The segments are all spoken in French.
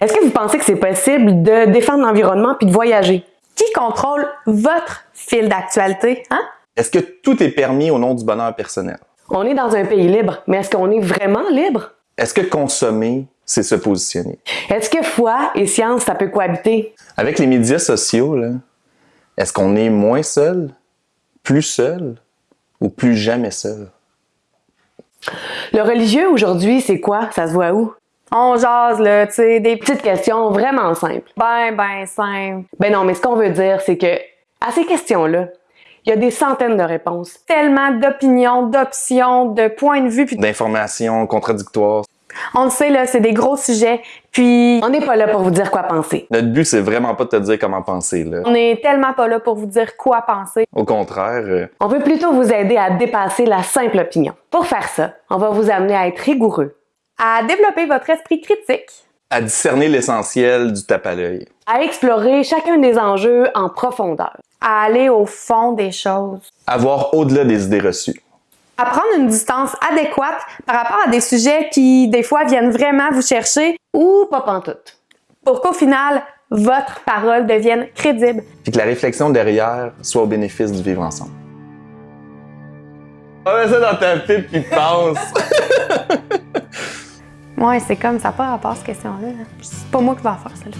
Est-ce que vous pensez que c'est possible de défendre l'environnement puis de voyager? Qui contrôle votre fil d'actualité? Hein? Est-ce que tout est permis au nom du bonheur personnel? On est dans un pays libre, mais est-ce qu'on est vraiment libre? Est-ce que consommer, c'est se positionner? Est-ce que foi et science, ça peut cohabiter? Avec les médias sociaux, est-ce qu'on est moins seul, plus seul ou plus jamais seul? Le religieux aujourd'hui, c'est quoi? Ça se voit où? On jase, là, tu sais, des Petite question vraiment simple. ben, ben simple. Ben non, mais ce qu'on veut dire, c'est que à ces questions-là, il y a des centaines de réponses. Tellement d'opinions, d'options, de points de vue, puis D'informations contradictoires. on le sait, là, c'est des gros sujets, puis On n'est pas là pour vous dire quoi penser. Notre but, c'est vraiment pas de te dire comment penser. Là. on est tellement pas là pour vous dire quoi penser. Au contraire, euh, On veut plutôt vous aider à dépasser la simple opinion. Pour faire ça, on va vous amener à être rigoureux, À développer votre esprit critique, à discerner l'essentiel du tape à l'œil. à explorer chacun des enjeux en profondeur. à aller au fond des choses, À voir au-delà des idées reçues. à prendre une distance adéquate par rapport à des sujets qui, des fois, viennent vraiment vous chercher Ou pas pantoute. pour qu'au final, votre parole devienne crédible. Puis que la réflexion derrière soit au bénéfice du vivre ensemble. On met ça dans ta pipe puis pense. Ouais, c'est comme ça, pas rapport à cette question-là. là. C'est pas moi qui vais faire, celle-là.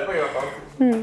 Hmm.